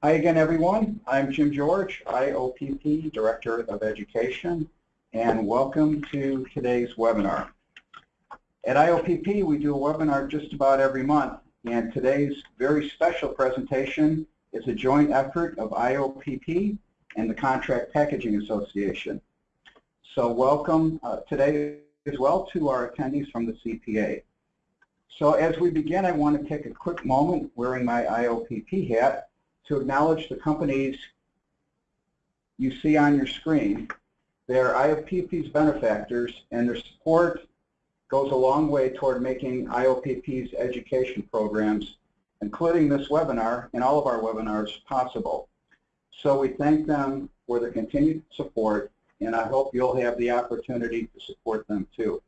Hi again, everyone. I'm Jim George, IOPP Director of Education, and welcome to today's webinar. At IOPP, we do a webinar just about every month, and today's very special presentation is a joint effort of IOPP and the Contract Packaging Association. So welcome uh, today as well to our attendees from the CPA. So as we begin, I want to take a quick moment wearing my IOPP hat to acknowledge the companies you see on your screen. They're IOPP's benefactors, and their support goes a long way toward making IOPP's education programs, including this webinar and all of our webinars, possible. So we thank them for their continued support, and I hope you'll have the opportunity to support them too.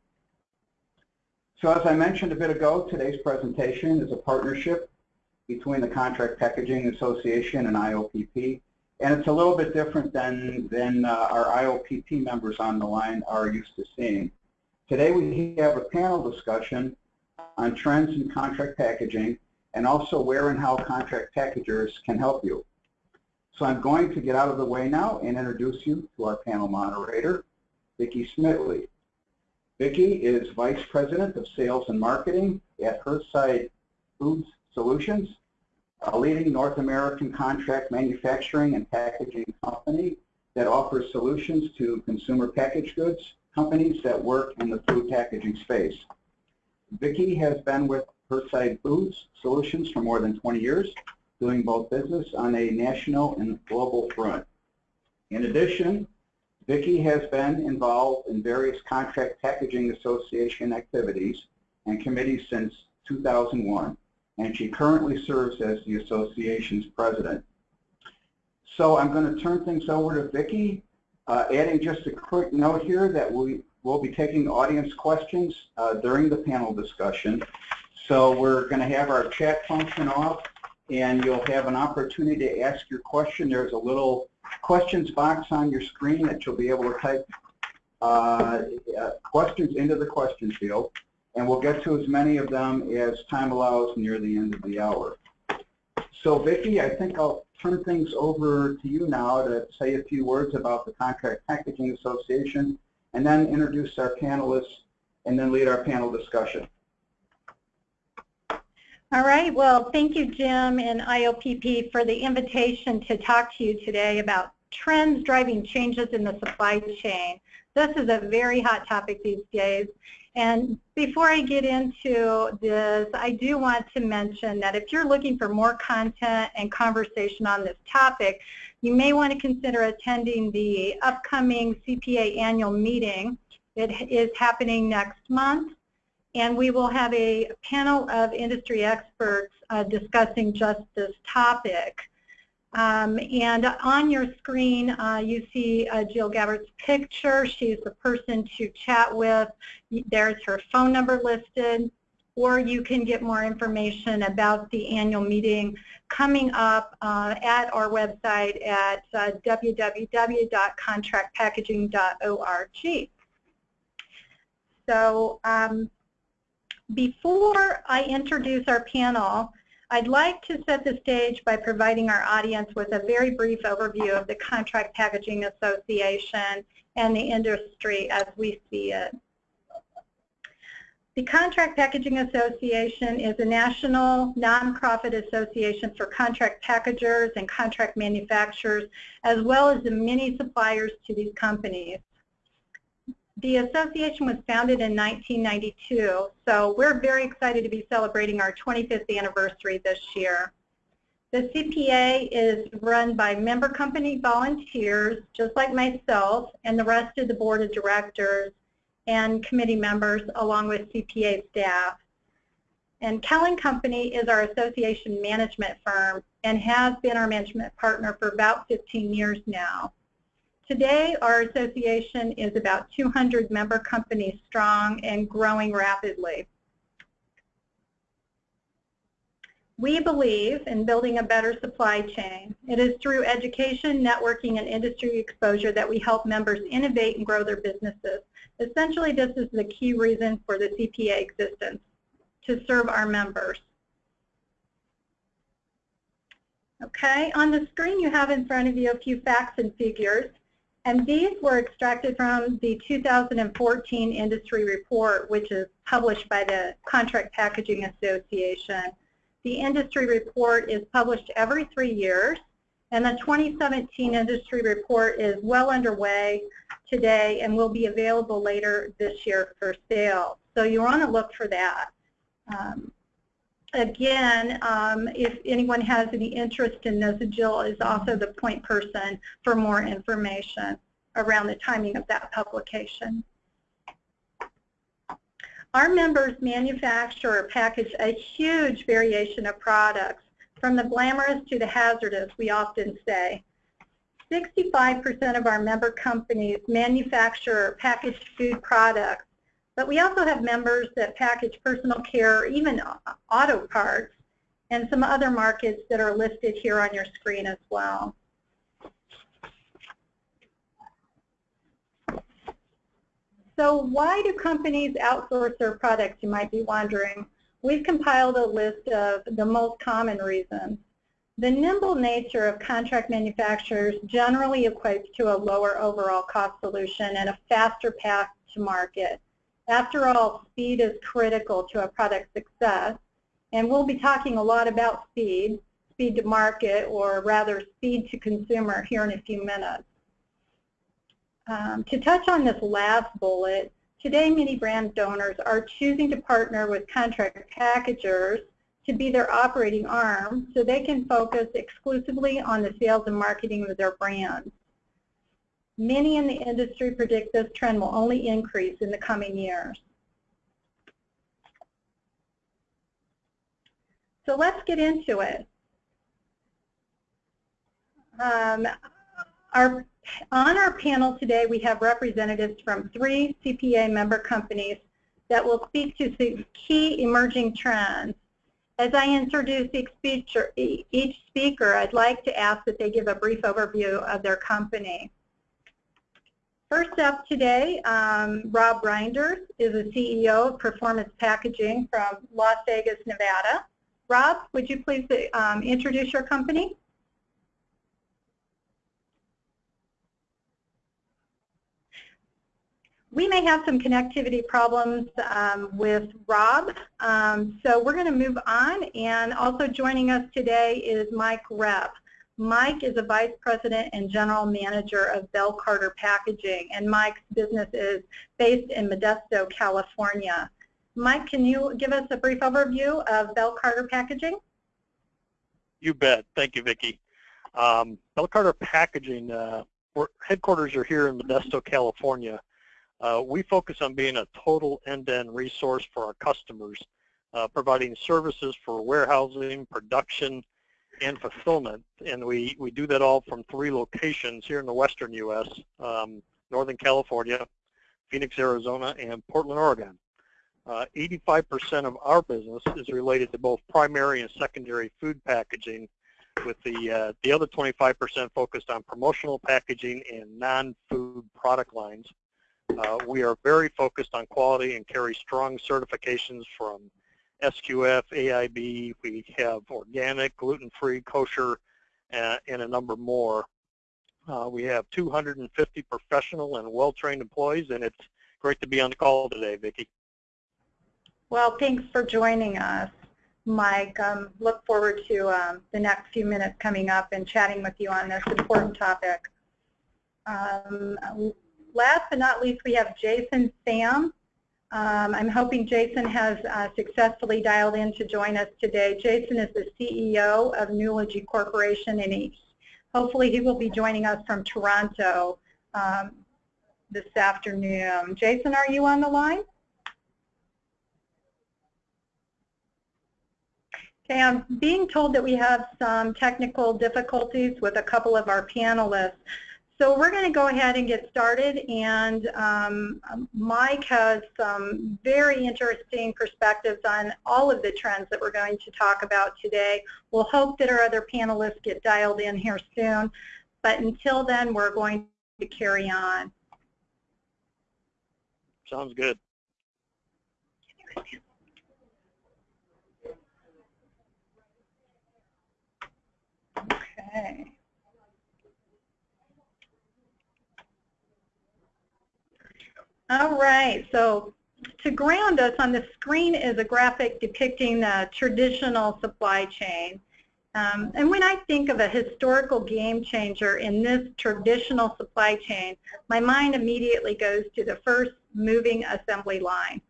So as I mentioned a bit ago, today's presentation is a partnership between the Contract Packaging Association and IOPP. And it's a little bit different than, than uh, our IOPP members on the line are used to seeing. Today we have a panel discussion on trends in contract packaging and also where and how contract packagers can help you. So I'm going to get out of the way now and introduce you to our panel moderator, Vicki Smitley. Vicki is Vice President of Sales and Marketing at Hearthside Foods Solutions, a leading North American contract manufacturing and packaging company that offers solutions to consumer packaged goods companies that work in the food packaging space. Vicki has been with Hearthside Foods Solutions for more than 20 years, doing both business on a national and global front. In addition, Vicki has been involved in various Contract Packaging Association activities and committees since 2001 and she currently serves as the association's president. So I'm going to turn things over to Vicki, uh, adding just a quick note here that we will be taking audience questions uh, during the panel discussion. So we're going to have our chat function off, and you'll have an opportunity to ask your question. There's a little questions box on your screen that you'll be able to type uh, uh questions into the question field and we'll get to as many of them as time allows near the end of the hour. So Vicki, I think I'll turn things over to you now to say a few words about the Contract Packaging Association and then introduce our panelists and then lead our panel discussion. All right, well, thank you, Jim and IOPP for the invitation to talk to you today about trends driving changes in the supply chain. This is a very hot topic these days, and before I get into this, I do want to mention that if you're looking for more content and conversation on this topic, you may want to consider attending the upcoming CPA annual meeting. It is happening next month, and we will have a panel of industry experts uh, discussing just this topic. Um, and on your screen, uh, you see uh, Jill Gabbert's picture. She's the person to chat with. There's her phone number listed. Or you can get more information about the annual meeting coming up uh, at our website at uh, www.contractpackaging.org. So um, before I introduce our panel, I'd like to set the stage by providing our audience with a very brief overview of the Contract Packaging Association and the industry as we see it. The Contract Packaging Association is a national nonprofit association for contract packagers and contract manufacturers, as well as the many suppliers to these companies. The association was founded in 1992, so we're very excited to be celebrating our 25th anniversary this year. The CPA is run by member company volunteers, just like myself, and the rest of the board of directors and committee members, along with CPA staff. And Kellen Company is our association management firm and has been our management partner for about 15 years now. Today, our association is about 200 member companies strong and growing rapidly. We believe in building a better supply chain. It is through education, networking, and industry exposure that we help members innovate and grow their businesses. Essentially, this is the key reason for the CPA existence, to serve our members. Okay, on the screen you have in front of you a few facts and figures, and these were extracted from the 2014 industry report, which is published by the Contract Packaging Association. The industry report is published every three years, and the 2017 industry report is well underway today and will be available later this year for sale. So you want to look for that. Um, again, um, if anyone has any interest in this, Jill is also the point person for more information around the timing of that publication. Our members manufacture or package a huge variation of products, from the glamorous to the hazardous, we often say. 65% of our member companies manufacture packaged food products but we also have members that package personal care, even auto parts, and some other markets that are listed here on your screen as well. So why do companies outsource their products, you might be wondering. We've compiled a list of the most common reasons. The nimble nature of contract manufacturers generally equates to a lower overall cost solution and a faster path to market. After all, speed is critical to a product success, and we'll be talking a lot about speed, speed to market, or rather speed to consumer here in a few minutes. Um, to touch on this last bullet, today many brand owners are choosing to partner with contract packagers to be their operating arm so they can focus exclusively on the sales and marketing of their brands. Many in the industry predict this trend will only increase in the coming years. So let's get into it. Um, our, on our panel today, we have representatives from three CPA member companies that will speak to key emerging trends. As I introduce each speaker, each speaker, I'd like to ask that they give a brief overview of their company. First up today, um, Rob Reinders is the CEO of Performance Packaging from Las Vegas, Nevada. Rob, would you please um, introduce your company? We may have some connectivity problems um, with Rob, um, so we're going to move on. And also joining us today is Mike Repp. Mike is a vice president and general manager of Bell Carter Packaging, and Mike's business is based in Modesto, California. Mike, can you give us a brief overview of Bell Carter Packaging? You bet. Thank you, Vicki. Um, Bell Carter Packaging, uh, headquarters are here in Modesto, California. Uh, we focus on being a total end-to-end -end resource for our customers, uh, providing services for warehousing, production, and fulfillment. And we, we do that all from three locations here in the western U.S., um, Northern California, Phoenix, Arizona, and Portland, Oregon. 85% uh, of our business is related to both primary and secondary food packaging, with the, uh, the other 25% focused on promotional packaging and non-food product lines. Uh, we are very focused on quality and carry strong certifications from SQF, AIB, we have organic, gluten-free, kosher, uh, and a number more. Uh, we have 250 professional and well-trained employees, and it's great to be on the call today, Vicki. Well, thanks for joining us, Mike. Um, look forward to um, the next few minutes coming up and chatting with you on this important topic. Um, last but not least, we have Jason Tham. Um, I'm hoping Jason has uh, successfully dialed in to join us today. Jason is the CEO of Nulogy Corporation, and he, hopefully he will be joining us from Toronto um, this afternoon. Jason, are you on the line? Okay, I'm being told that we have some technical difficulties with a couple of our panelists. So we're going to go ahead and get started, and um, Mike has some very interesting perspectives on all of the trends that we're going to talk about today. We'll hope that our other panelists get dialed in here soon, but until then, we're going to carry on. Sounds good. Okay. All right, so to ground us on the screen is a graphic depicting the traditional supply chain. Um, and when I think of a historical game changer in this traditional supply chain, my mind immediately goes to the first moving assembly line.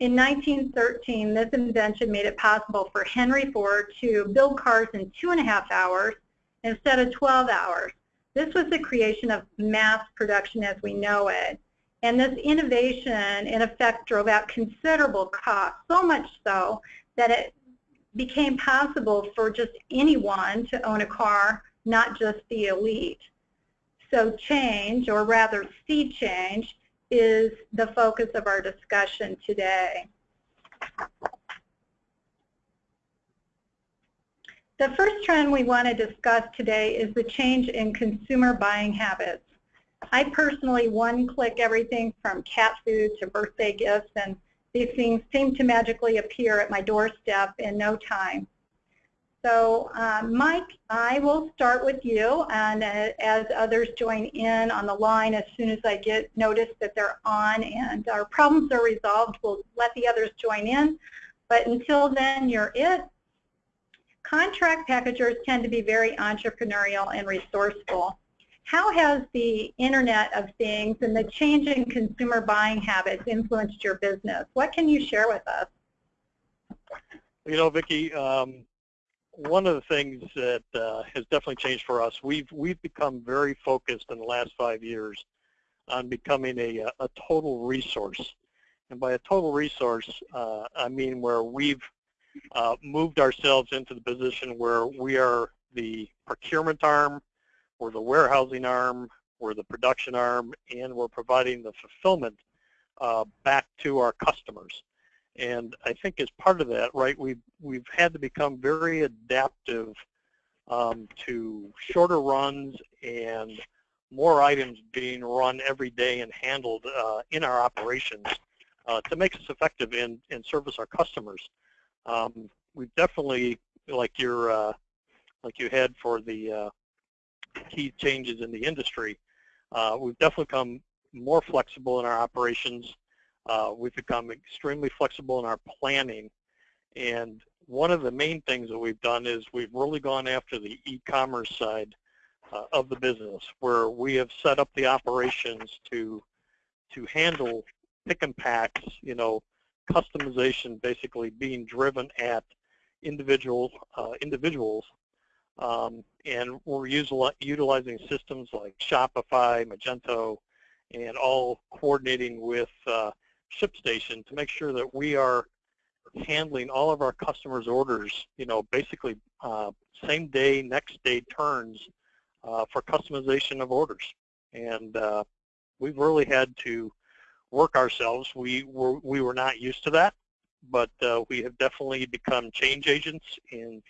In 1913, this invention made it possible for Henry Ford to build cars in two and a half hours instead of 12 hours. This was the creation of mass production as we know it. And this innovation, in effect, drove out considerable costs, so much so that it became possible for just anyone to own a car, not just the elite. So change, or rather sea change, is the focus of our discussion today. The first trend we want to discuss today is the change in consumer buying habits. I personally one-click everything from cat food to birthday gifts, and these things seem to magically appear at my doorstep in no time. So uh, Mike, I will start with you, and uh, as others join in on the line, as soon as I get notice that they're on and our problems are resolved, we'll let the others join in. But until then, you're it. Contract packagers tend to be very entrepreneurial and resourceful. How has the Internet of Things and the change in consumer buying habits influenced your business? What can you share with us? You know, Vicki, um, one of the things that uh, has definitely changed for us, we've we've become very focused in the last five years on becoming a, a total resource. And by a total resource, uh, I mean where we've uh, moved ourselves into the position where we are the procurement arm, we're the warehousing arm, we're the production arm, and we're providing the fulfillment uh, back to our customers. And I think as part of that, right, we've, we've had to become very adaptive um, to shorter runs and more items being run every day and handled uh, in our operations uh, to make us effective in, in service our customers. Um, we've definitely, like your, uh, like you had for the uh, key changes in the industry, uh, we've definitely become more flexible in our operations. Uh, we've become extremely flexible in our planning. And one of the main things that we've done is we've really gone after the e-commerce side uh, of the business, where we have set up the operations to to handle pick and packs, you know, customization basically being driven at individual uh, individuals um, and we're utilizing systems like Shopify, Magento, and all coordinating with uh, ShipStation to make sure that we are handling all of our customers' orders, you know, basically uh, same day, next day turns uh, for customization of orders. And uh, we've really had to work ourselves. We were, we were not used to that, but uh, we have definitely become change agents in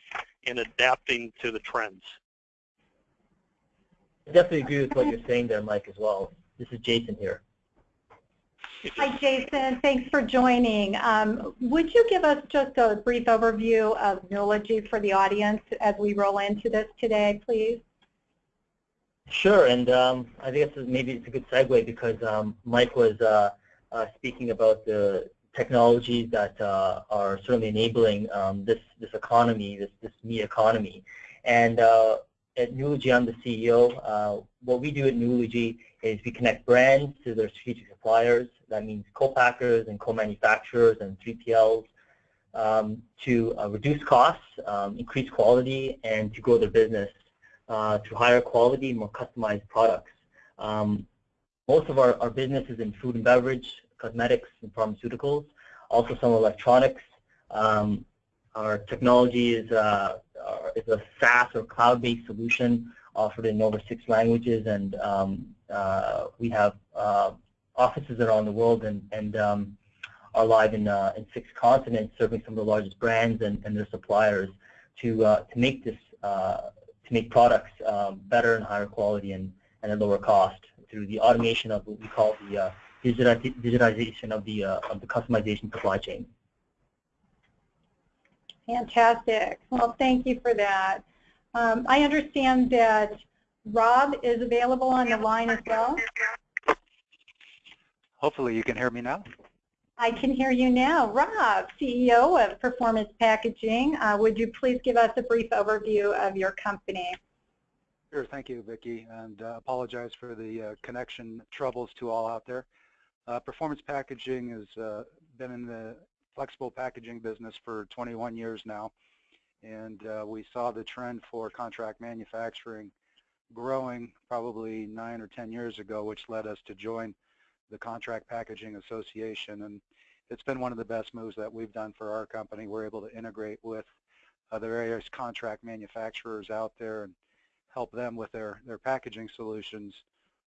in adapting to the trends. I definitely agree with what you're saying there, Mike, as well. This is Jason here. Hi, Jason. Thanks for joining. Um, would you give us just a brief overview of Nulogy for the audience as we roll into this today, please? Sure, and um, I guess maybe it's a good segue because um, Mike was uh, uh, speaking about the technologies that uh, are certainly enabling um, this this economy, this this me economy. And uh, at Nulogy, I'm the CEO. Uh, what we do at Nulogy is we connect brands to their strategic suppliers. That means co-packers and co-manufacturers and 3PLs um, to uh, reduce costs, um, increase quality, and to grow their business uh, to higher quality, more customized products. Um, most of our, our business is in food and beverage, cosmetics and pharmaceuticals, also some electronics. Um, our technology is, uh, is a SaaS or cloud-based solution offered in over six languages, and um, uh, we have uh, offices around the world and, and um, are live in, uh, in six continents, serving some of the largest brands and, and their suppliers to, uh, to make this uh, to make products um, better and higher quality and, and at lower cost through the automation of what we call the digitization of the uh, of the customization supply chain. Fantastic. Well, thank you for that. Um, I understand that Rob is available on the line as well. Hopefully you can hear me now. I can hear you now. Rob, CEO of Performance Packaging, uh, would you please give us a brief overview of your company? Sure, thank you, Vicki, and uh, apologize for the uh, connection troubles to all out there. Uh, Performance Packaging has uh, been in the flexible packaging business for 21 years now, and uh, we saw the trend for contract manufacturing growing probably nine or 10 years ago, which led us to join the Contract Packaging Association, and it's been one of the best moves that we've done for our company. We're able to integrate with uh, the various contract manufacturers out there and help them with their, their packaging solutions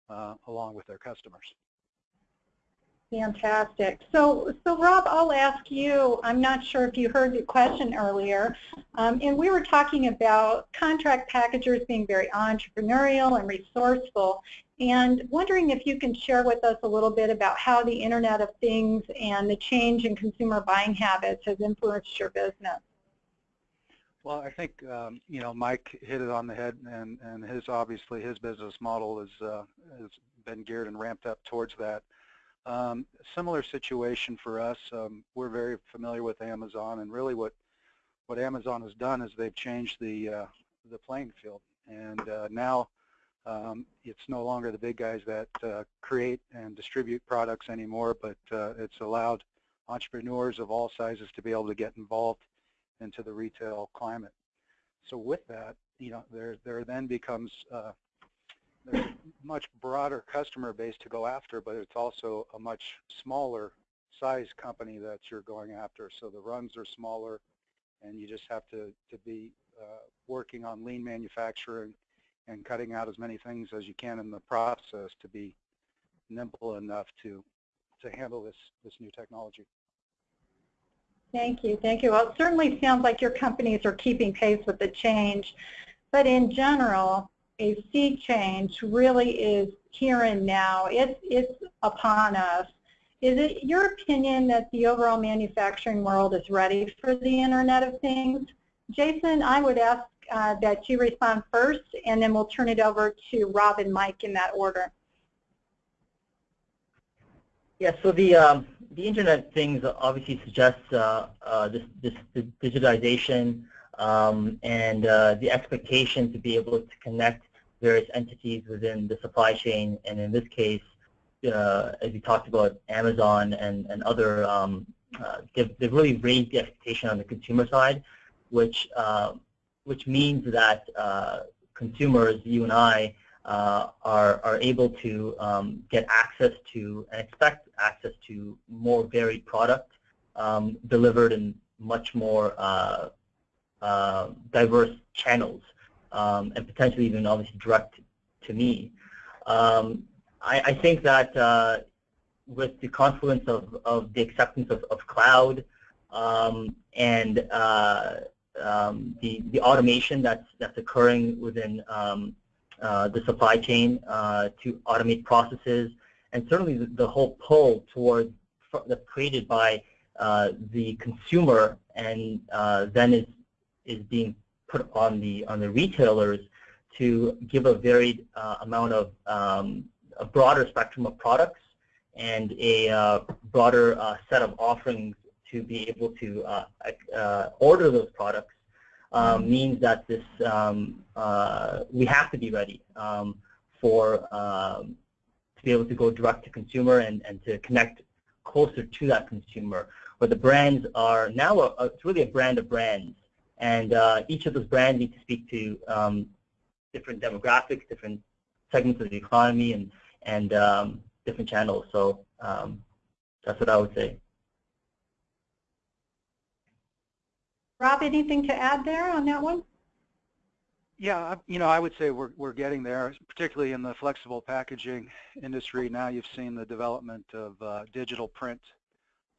uh, along with their customers. Fantastic. So, so Rob, I'll ask you, I'm not sure if you heard the question earlier, um, and we were talking about contract packagers being very entrepreneurial and resourceful, and wondering if you can share with us a little bit about how the Internet of Things and the change in consumer buying habits has influenced your business. Well, I think um, you know Mike hit it on the head, and and his obviously his business model is uh, has been geared and ramped up towards that. Um, similar situation for us. Um, we're very familiar with Amazon, and really what what Amazon has done is they've changed the uh, the playing field, and uh, now um, it's no longer the big guys that uh, create and distribute products anymore, but uh, it's allowed entrepreneurs of all sizes to be able to get involved into the retail climate. So with that, you know, there there then becomes uh, there's a much broader customer base to go after, but it's also a much smaller size company that you're going after. So the runs are smaller, and you just have to to be uh, working on lean manufacturing and cutting out as many things as you can in the process to be nimble enough to to handle this this new technology. Thank you. Thank you. Well, it certainly sounds like your companies are keeping pace with the change, but in general, a sea change really is here and now. It's, it's upon us. Is it your opinion that the overall manufacturing world is ready for the Internet of Things? Jason, I would ask uh, that you respond first, and then we'll turn it over to Rob and Mike in that order. Yeah, so the um, the Internet of Things obviously suggests uh, uh, this, this digitization um, and uh, the expectation to be able to connect various entities within the supply chain, and in this case, uh, as we talked about, Amazon and, and other, um, uh, they've, they've, really raised the expectation on the consumer side, which, uh, which means that consumers, you and I, uh, are, are able to um, get access to and expect access to more varied product um, delivered in much more uh, uh, diverse channels um, and potentially even obviously direct to me. Um, I, I, think that uh, with the confluence of, of the acceptance of, of cloud um, and uh, um, the, the automation that's, that's occurring within um, uh, the supply chain uh, to automate processes, and certainly the, the whole pull towards that's created by uh, the consumer and uh, then is is being put on the on the retailers to give a varied uh, amount of um, a broader spectrum of products and a uh, broader uh, set of offerings to be able to uh, uh, order those products um, means that this um, uh, we have to be ready um, for um, to be able to go direct to consumer and, and to connect closer to that consumer. Where the brands are now, a, a, it's really a brand of brands and uh, each of those brands need to speak to um, different demographics, different segments of the economy, and and um, different channels. So um, that's what I would say. Rob, anything to add there on that one? Yeah, you know, I would say we're we're getting there, particularly in the flexible packaging industry. Now you've seen the development of uh, digital print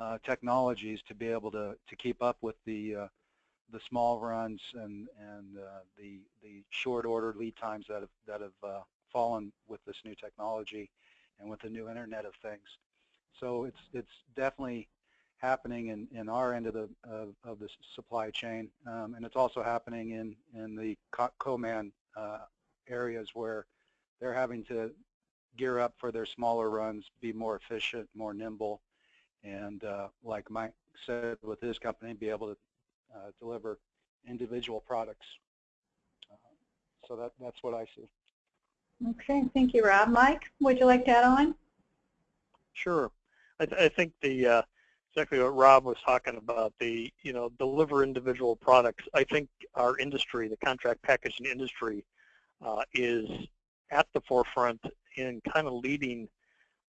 uh, technologies to be able to to keep up with the uh, the small runs and and uh, the the short order lead times that have that have uh, fallen with this new technology and with the new Internet of Things. So it's it's definitely happening in, in our end of the of, of the supply chain, um, and it's also happening in in the co- co-man uh, areas where they're having to gear up for their smaller runs, be more efficient, more nimble, and uh, like Mike said with his company, be able to deliver individual products. Uh, so that that's what I see. Okay, thank you, Rob. Mike, would you like to add on? Sure. I, th I think the uh, exactly what Rob was talking about, the, you know, deliver individual products. I think our industry, the contract packaging industry, uh, is at the forefront in kind of leading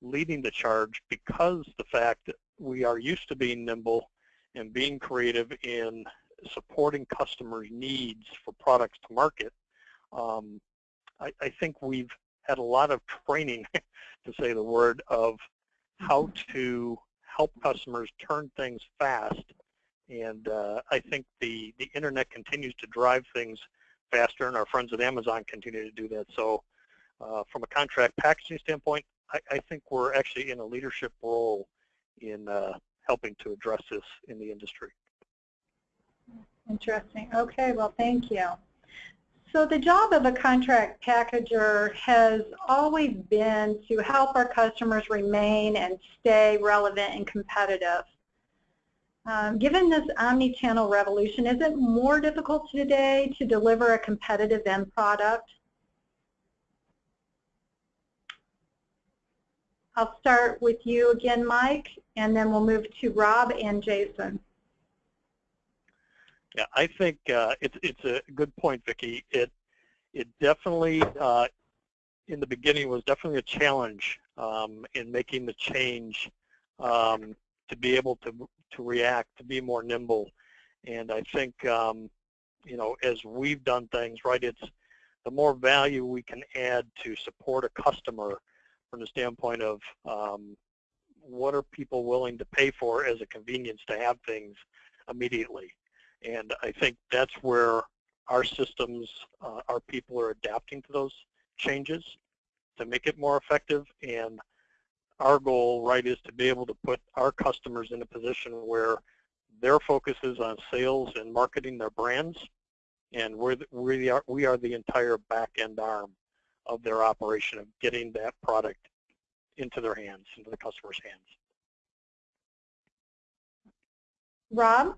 leading the charge because the fact that we are used to being nimble and being creative in supporting customers' needs for products to market. Um, I, I think we've had a lot of training, to say the word, of how to help customers turn things fast. And uh, I think the, the internet continues to drive things faster, and our friends at Amazon continue to do that. So uh, from a contract packaging standpoint, I, I, think we're actually in a leadership role in uh, helping to address this in the industry. Interesting. Okay, well, thank you. So the job of a contract packager has always been to help our customers remain and stay relevant and competitive. Um, given this omni-channel revolution, is it more difficult today to deliver a competitive end product? I'll start with you again, Mike, and then we'll move to Rob and Jason. Yeah, I think uh, it's it's a good point, Vicki. It it definitely uh, in the beginning was definitely a challenge um, in making the change um, to be able to to react, to be more nimble, and I think um, you know as we've done things right, it's the more value we can add to support a customer from the standpoint of um, what are people willing to pay for as a convenience to have things immediately. And I think that's where our systems, uh, our people are adapting to those changes to make it more effective. And our goal, right, is to be able to put our customers in a position where their focus is on sales and marketing their brands, and we're the, we are we are the entire back end arm of their operation of getting that product into their hands, into the customer's hands. Rob?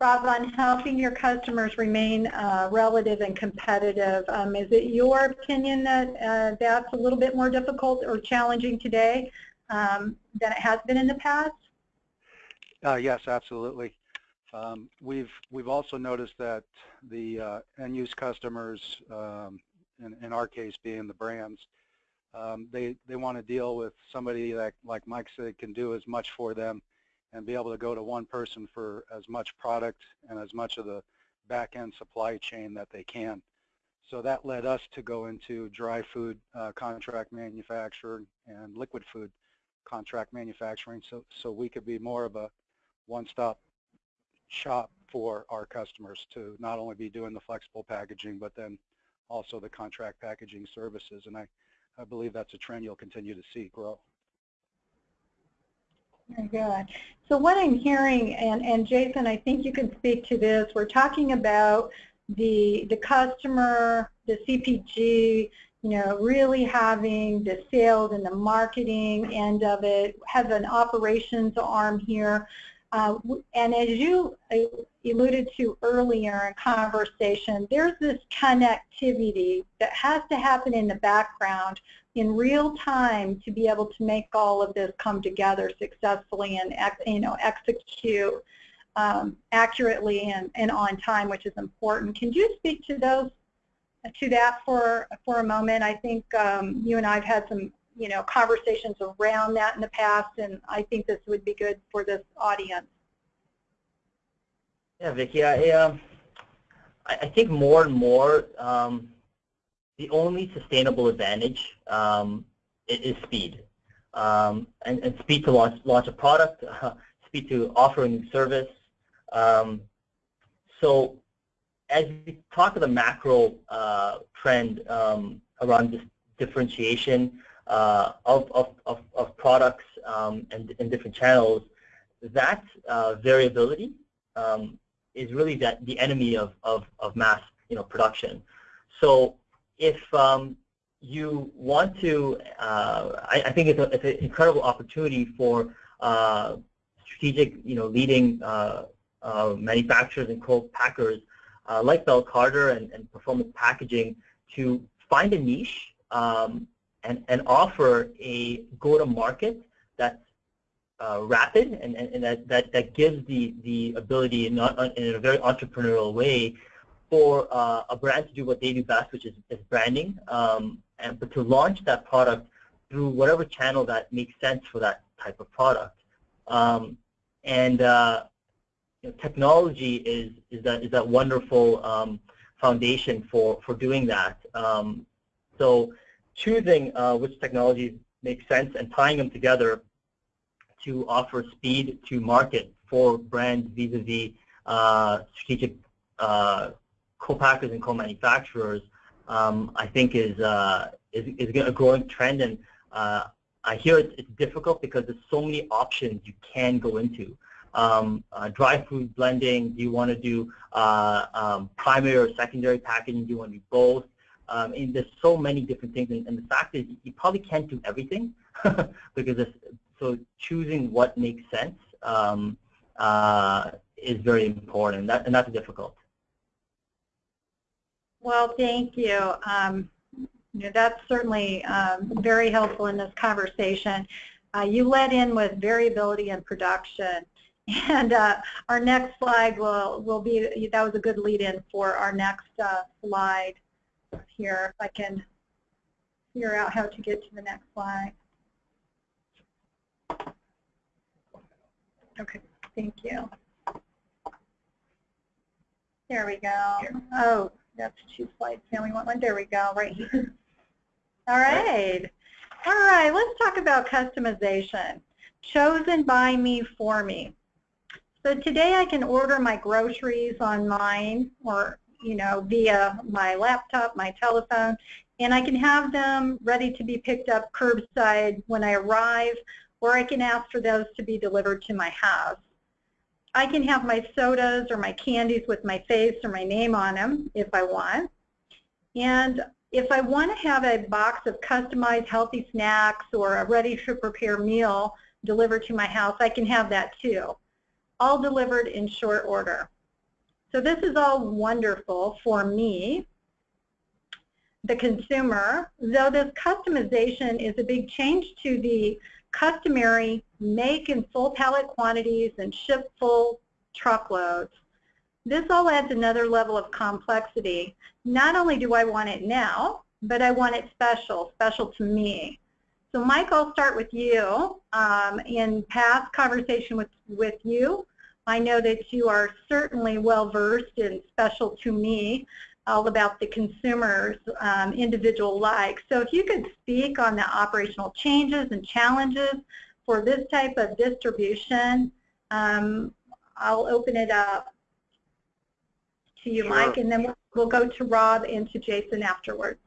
Rob, on helping your customers remain uh, relative and competitive, um, is it your opinion that uh, that's a little bit more difficult or challenging today um, than it has been in the past? Uh, yes, absolutely. Um, we've we've also noticed that the uh, end-use customers, um, in, in our case being the brands, um, they they want to deal with somebody that, like Mike said, can do as much for them and be able to go to one person for as much product and as much of the back-end supply chain that they can. So that led us to go into dry food uh, contract manufacturing and liquid food contract manufacturing so, so we could be more of a one-stop shop for our customers to not only be doing the flexible packaging, but then also the contract packaging services. And I, I believe that's a trend you'll continue to see grow. Very good. So what I'm hearing, and, and Jason, I think you can speak to this, we're talking about the, the customer, the CPG, you know, really having the sales and the marketing end of it, have an operations arm here. Uh, and as you uh, alluded to earlier in conversation, there's this connectivity that has to happen in the background in real time to be able to make all of this come together successfully and you know execute um, accurately and, and on time, which is important. Can you speak to those to that for for a moment? I think um, you and I have had some you know conversations around that in the past, and I think this would be good for this audience. Yeah, Vicki, I, um, I think more and more um, the only sustainable advantage um, is speed. Um, and, and, speed to launch, launch a product, uh, speed to offer a new service. Um, so as we talk of the macro uh, trend um, around this differentiation uh, of, of, of, of, products um, and in different channels, that uh, variability um, is really that the enemy of, of, of mass you know, production. So if um, you want to, uh, I, I, think it's, a, it's, an incredible opportunity for uh, strategic, you know, leading uh, uh manufacturers and co-packers like Bell Carter and, and, Performance Packaging to find a niche um, and, and offer a go-to-market that's uh, rapid and, and, and, that, that, that gives the, the ability in, in a very entrepreneurial way for uh, a brand to do what they do best, which is, is branding, um, and but to launch that product through whatever channel that makes sense for that type of product. Um, and uh, you know, technology is is that is that wonderful um, foundation for for doing that. Um, so choosing uh, which technologies make sense and tying them together to offer speed to market for brands vis-a-vis uh, strategic uh, co-packers and co-manufacturers, um, I think is, uh, is, is a growing trend. And uh, I hear it's, it's, difficult because there's so many options you can go into. Um, uh, dry food blending, do you want to do uh, um, primary or secondary packaging, do you want to do both? Um, and there's so many different things, and, and, the fact is you probably can't do everything because so choosing what makes sense um, uh, is very important, and, that, and that's difficult. Well, thank you. Um, you know, that's certainly um, very helpful in this conversation. Uh, you led in with variability in production. And uh, our next slide will, will be, that was a good lead-in for our next uh, slide here, if I can figure out how to get to the next slide. Okay, thank you. There we go. Oh, that's two slides. Now we want one. There we go, right here. All right. All right, let's talk about customization. Chosen by me for me. So today I can order my groceries online or, you know, via my laptop, my telephone, and I can have them ready to be picked up curbside when I arrive, or I can ask for those to be delivered to my house. I can have my sodas or my candies with my face or my name on them if I want. And if I want to have a box of customized healthy snacks or a ready-to-prepare meal delivered to my house, I can have that too, all delivered in short order. So this is all wonderful for me, the consumer, though this customization is a big change to the customary make in full pallet quantities and ship full truckloads. This all adds another level of complexity. Not only do I want it now, but I want it special, special to me. So Mike, I'll start with you. Um, in past conversation with, with you, I know that you are certainly well versed and special to me all about the consumer's um, individual likes. So if you could speak on the operational changes and challenges for this type of distribution, um, I'll open it up to you, sure. Mike, and then we'll, we'll go to Rob and to Jason afterwards.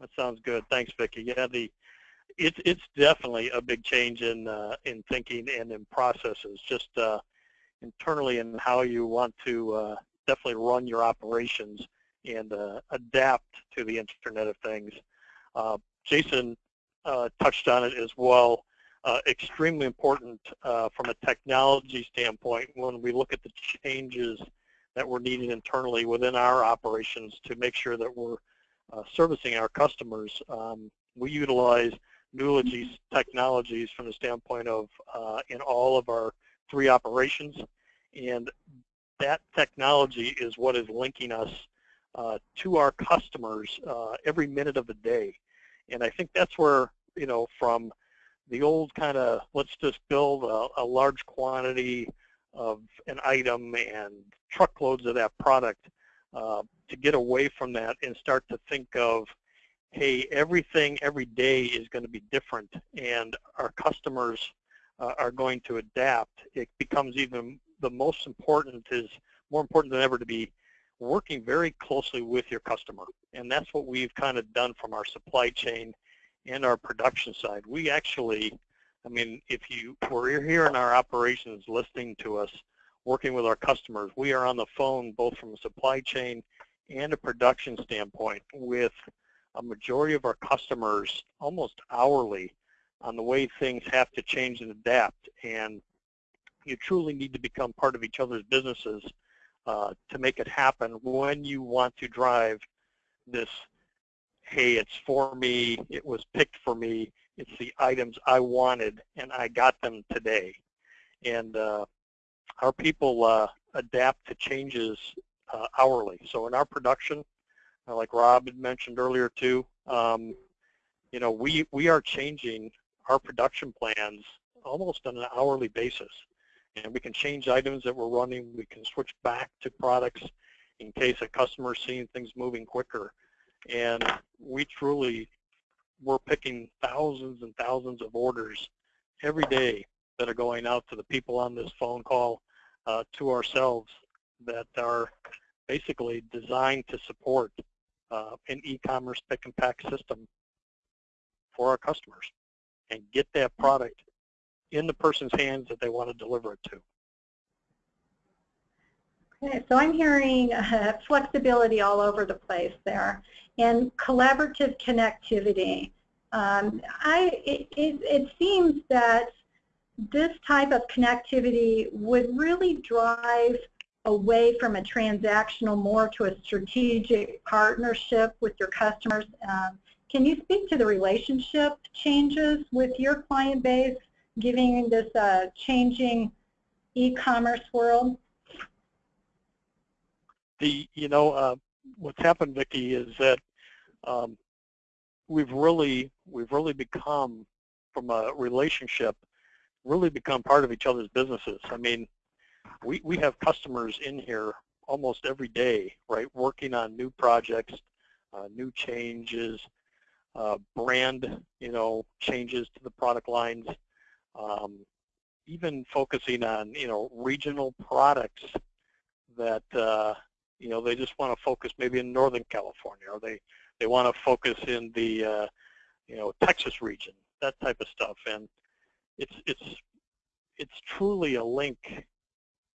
That sounds good. Thanks, Vicki. Yeah, the it's it's definitely a big change in uh, in thinking and in processes, just uh, internally and in how you want to uh, definitely run your operations and uh, adapt to the Internet of Things. Uh, Jason uh, touched on it as well. Extremely important from a technology standpoint when we look at the changes that we're needing internally within our operations to make sure that we're servicing our customers. Um, we utilize Nulogy technologies from the standpoint of in all of our three operations and that technology is what is linking us uh, to our customers uh, every minute of the day. And I think that's where, you know, from the old kind of let's just build a, a, large quantity of an item and truckloads of that product uh, to get away from that and start to think of, hey, everything every day is going to be different and our customers uh, are going to adapt. It becomes even the most important is more important than ever to be working very closely with your customer. And that's what we've kind of done from our supply chain and our production side. We actually, I mean, if you were here in our operations listening to us, working with our customers, we are on the phone both from a supply chain and a production standpoint with a majority of our customers almost hourly on the way things have to change and adapt. And you truly need to become part of each other's businesses uh, to make it happen when you want to drive this, hey, it's for me, it was picked for me, it's the items I wanted, and I got them today. And uh, our people uh, adapt to changes uh, hourly. So in our production, like Rob had mentioned earlier too, um, you know, we, we are changing our production plans almost on an hourly basis. And we can change items that we're running. We can switch back to products in case a customer is seeing things moving quicker. And we truly, we're picking thousands and thousands of orders every day that are going out to the people on this phone call, uh, to ourselves that are basically designed to support uh, an e-commerce pick and pack system for our customers and get that product in the person's hands that they want to deliver it to. Okay, so I'm hearing uh, flexibility all over the place there and collaborative connectivity. Um, I, it, it, it seems that this type of connectivity would really drive away from a transactional more to a strategic partnership with your customers. Um, can you speak to the relationship changes with your client base giving this uh, changing e-commerce world? The, you know, uh, what's happened, Vicki, is that um, we've really, we've really become, from a relationship, really become part of each other's businesses. I mean, we, we have customers in here almost every day, right, working on new projects, uh, new changes, uh, brand, you know, changes to the product lines, um, even focusing on, you know, regional products that, uh, you know, they just want to focus maybe in Northern California or they, they want to focus in the, uh, you know, Texas region, that type of stuff. And it's, it's, it's truly a link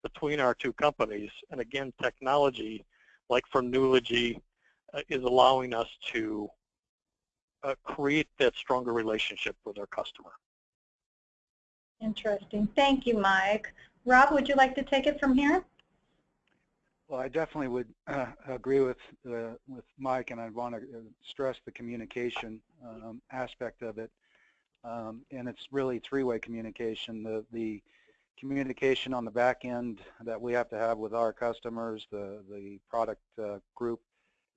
between our two companies. And again, technology, like for Nulogy, uh, is allowing us to uh, create that stronger relationship with our customer. Interesting. Thank you, Mike. Rob, would you like to take it from here? Well, I definitely would uh, agree with uh, with Mike, and I'd want to uh, stress the communication um, aspect of it. Um, and it's really three-way communication. The the communication on the back end that we have to have with our customers, the the product uh, group,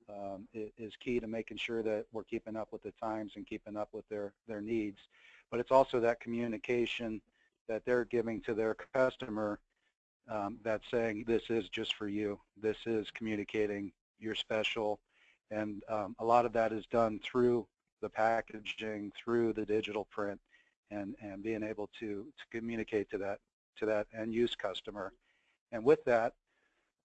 um, is key to making sure that we're keeping up with the times and keeping up with their their needs. But it's also that communication that they're giving to their customer um, that's saying this is just for you. This is communicating you're special. And um, a lot of that is done through the packaging, through the digital print, and, and being able to, to communicate to that, to that end use customer. And with that,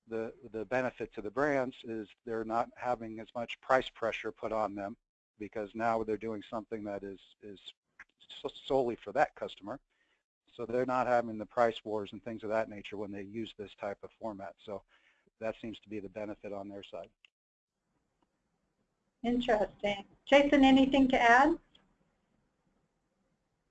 the, the benefit to the brands is they're not having as much price pressure put on them because now they're doing something that is, is solely for that customer. So they're not having the price wars and things of that nature when they use this type of format. So that seems to be the benefit on their side. Interesting. Jason, anything to add?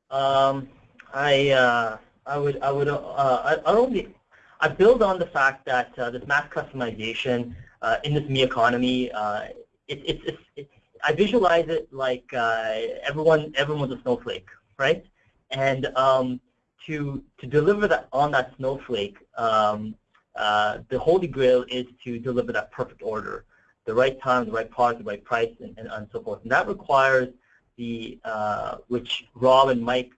Um, I uh, I would I would uh, I, I only I build on the fact that uh, this mass customization uh, in this me economy, uh, it, it, it, I visualize it like uh, everyone everyone's a snowflake, right? And um, to to deliver that on that snowflake, um, uh, the holy grail is to deliver that perfect order, the right time, the right product, the right price, and, and, and so forth. And that requires the uh, which Rob and Mike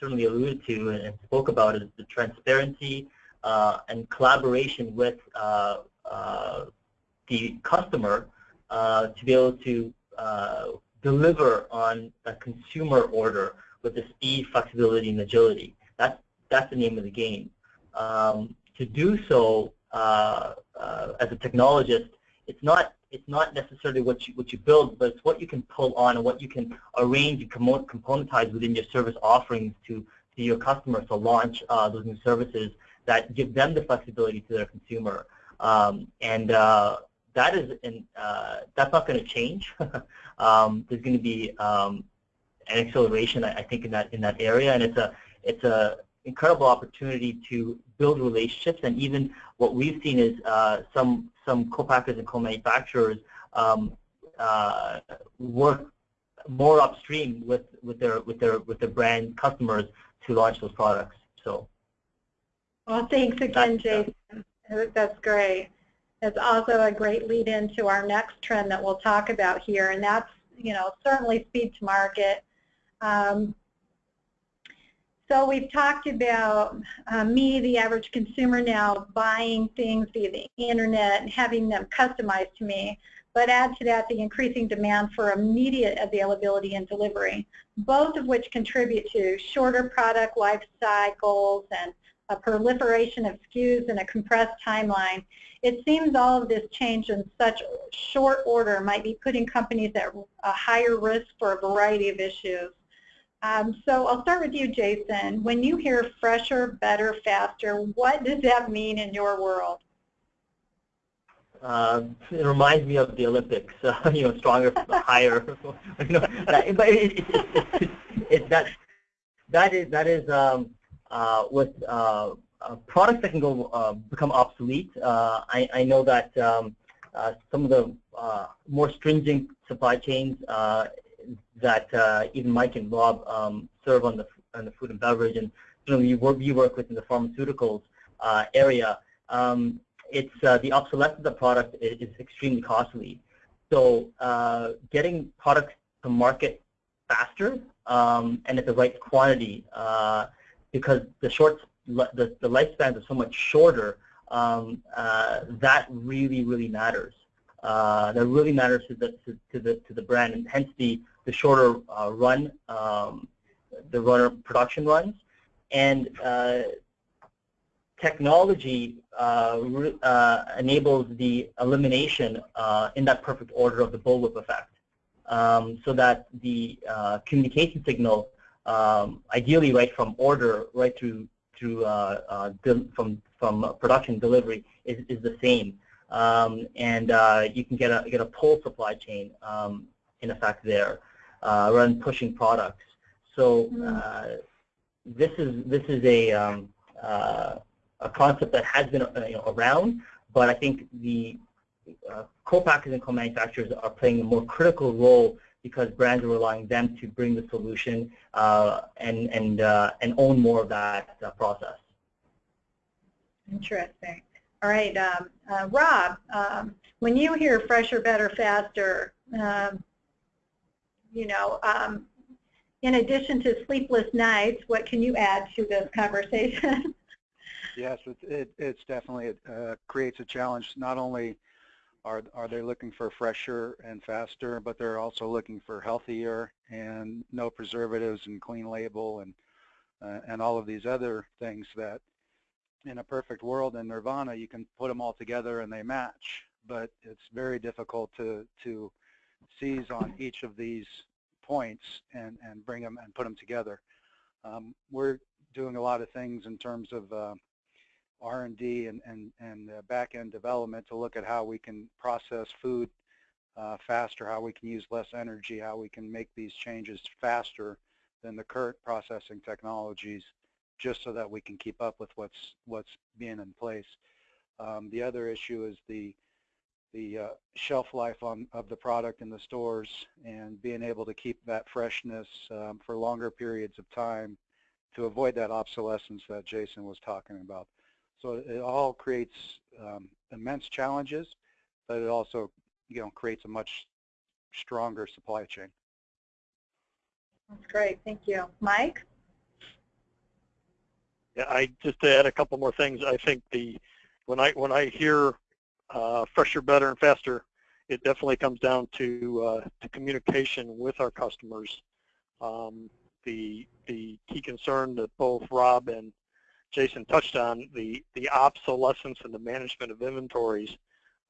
certainly alluded to and, spoke about is the transparency uh, and collaboration with uh, uh, the customer to be able to deliver on a consumer order with the speed, flexibility, and agility. That's, that's the name of the game. Um, to do so, uh, uh, as a technologist, it's not it's not necessarily what you what you build, but it's what you can pull on and what you can arrange and componentize within your service offerings to to your customers to launch uh, those new services that give them the flexibility to their consumer. Um, and uh, that is in, uh, that's not going to change. um, there's going to be um, an acceleration, I think, in that in that area, and it's a it's a incredible opportunity to build relationships. And even what we've seen is uh, some some co-packers and co-manufacturers um, uh, work more upstream with with their with their with their brand customers to launch those products. So. Well, thanks again, Jason. That's great. It's also a great lead into our next trend that we'll talk about here, and that's you know certainly speed to market. Um, so we've talked about uh, me, the average consumer now, buying things via the internet and having them customized to me. But add to that the increasing demand for immediate availability and delivery, both of which contribute to shorter product life cycles and a proliferation of SKUs and a compressed timeline. It seems all of this change in such short order might be putting companies at a higher risk for a variety of issues. Um, so I'll start with you, Jason. When you hear fresher, better, faster, what does that mean in your world? Uh, it reminds me of the Olympics, uh, you know, stronger, higher. you know, that, but it, it, it, that that is that is um, uh, with uh, uh, products that can go uh, become obsolete. I, I know that um, some of the more stringent supply chains that uh, even Mike and Rob um, serve on the on the food and beverage, and you work you work within the pharmaceuticals uh, area. Um, it's uh, the obsolescence of the product is, is extremely costly. So uh, getting products to market faster um, and at the right quantity, uh, because the short the, the lifespans are so much shorter, um, uh, that really really matters. that really matters to the to, to the to the brand, and hence the the shorter uh, run, um, the runner production runs, and uh, technology uh, uh, enables the elimination uh, in that perfect order of the bullwhip effect, um, so that the communication signal, um, ideally right from order right through through from from production delivery is, is the same, um, and you can get a get a pull supply chain um, in effect there uh, rather pushing products. So mm. uh, this is this is a um, uh, a concept that has been uh, you know, around, but I think the uh, co-packers and co-manufacturers are playing a more critical role because brands are relying them to bring the solution uh, and and and own more of that process. Interesting. All right, um, Rob. Um, when you hear fresher, better, faster, um, you know, um, in addition to sleepless nights, what can you add to this conversation? yes, it, it, it's definitely, it uh, creates a challenge. Not only are, are they looking for fresher and faster, but they're also looking for healthier and no preservatives and clean label and, uh, and all of these other things that in a perfect world in Nirvana, you can put them all together and they match, but it's very difficult to, to seize on each of these points and, and bring them and put them together. Um, we're doing a lot of things in terms of uh, R&D and, and, and uh, back-end development to look at how we can process food uh, faster, how we can use less energy, how we can make these changes faster than the current processing technologies just so that we can keep up with what's, what's being in place. Um, the other issue is the the uh, shelf life on, of the product in the stores and being able to keep that freshness um, for longer periods of time to avoid that obsolescence that Jason was talking about. So it all creates um, immense challenges, but it also you know, creates a much stronger supply chain. That's great. Thank you. Mike? Yeah, I just to add a couple more things. I think the when I when I hear uh, fresher, better, and faster, it definitely comes down to, uh, to communication with our customers. Um, the, the key concern that both Rob and Jason touched on, the, the obsolescence and the management of inventories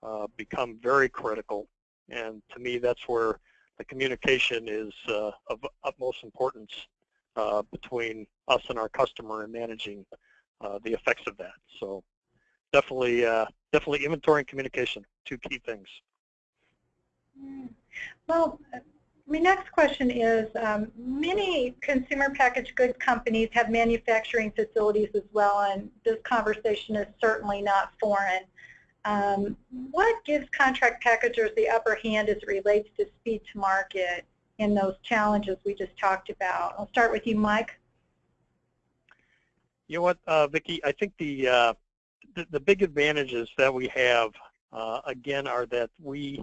uh, become very critical. And to me, that's where the communication is uh, of utmost importance uh, between us and our customer in managing uh, the effects of that. So definitely, uh, definitely inventory and communication, two key things. Well, my next question is, um, many consumer packaged goods companies have manufacturing facilities as well, and this conversation is certainly not foreign. Um, what gives contract packagers the upper hand as it relates to speed to market in those challenges we just talked about? I'll start with you, Mike. You know what, uh, Vicki? I think the, uh, the, the big advantages that we have, uh, again, are that we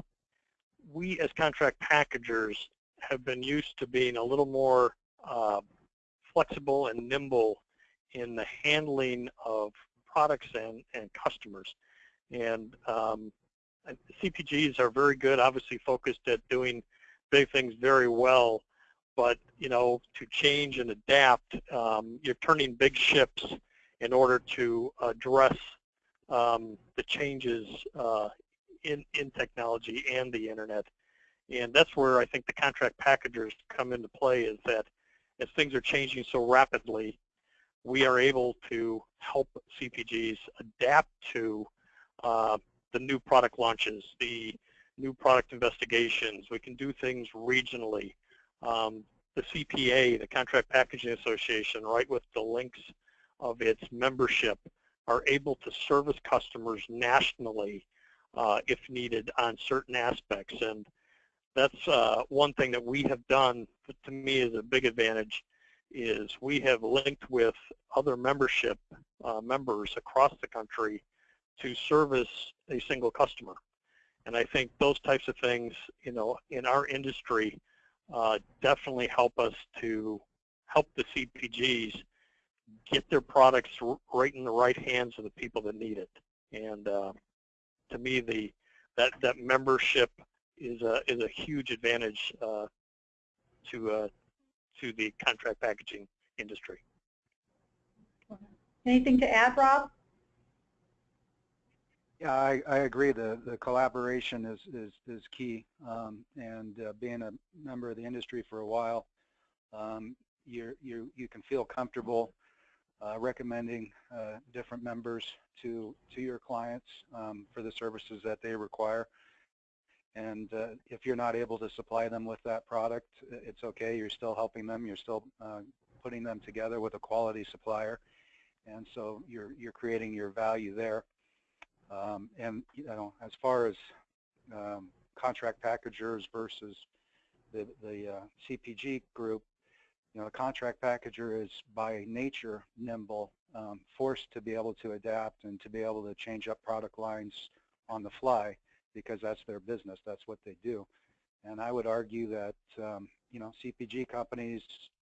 we as contract packagers have been used to being a little more uh, flexible and nimble in the handling of products and, and customers. And um, CPGs are very good, obviously focused at doing big things very well, but you know, to change and adapt, um, you're turning big ships in order to address um, the changes uh, in, in technology and the internet. And that's where I think the contract packagers come into play is that as things are changing so rapidly, we are able to help CPGs adapt to uh, the new product launches, the new product investigations. We can do things regionally. Um, the CPA, the Contract Packaging Association, right with the links of its membership, are able to service customers nationally uh, if needed on certain aspects. And that's uh, one thing that we have done that to me is a big advantage is we have linked with other membership uh, members across the country to service a single customer. And I think those types of things, you know, in our industry uh, definitely help us to help the CPGs get their products right in the right hands of the people that need it. And uh, to me, the that that membership is a is a huge advantage uh, to uh, to the contract packaging industry. Anything to add, Rob? Yeah, I, I agree. The the collaboration is is is key, um, and uh, being a member of the industry for a while, um, you you you can feel comfortable uh, recommending uh, different members to to your clients um, for the services that they require. And uh, if you're not able to supply them with that product, it's okay. You're still helping them. You're still uh, putting them together with a quality supplier. And so you're, you're creating your value there. Um, and you know, as far as um, contract packagers versus the, the uh, CPG group, you know, a contract packager is by nature nimble, um, forced to be able to adapt and to be able to change up product lines on the fly because that's their business. That's what they do. And I would argue that, um, you know, CPG companies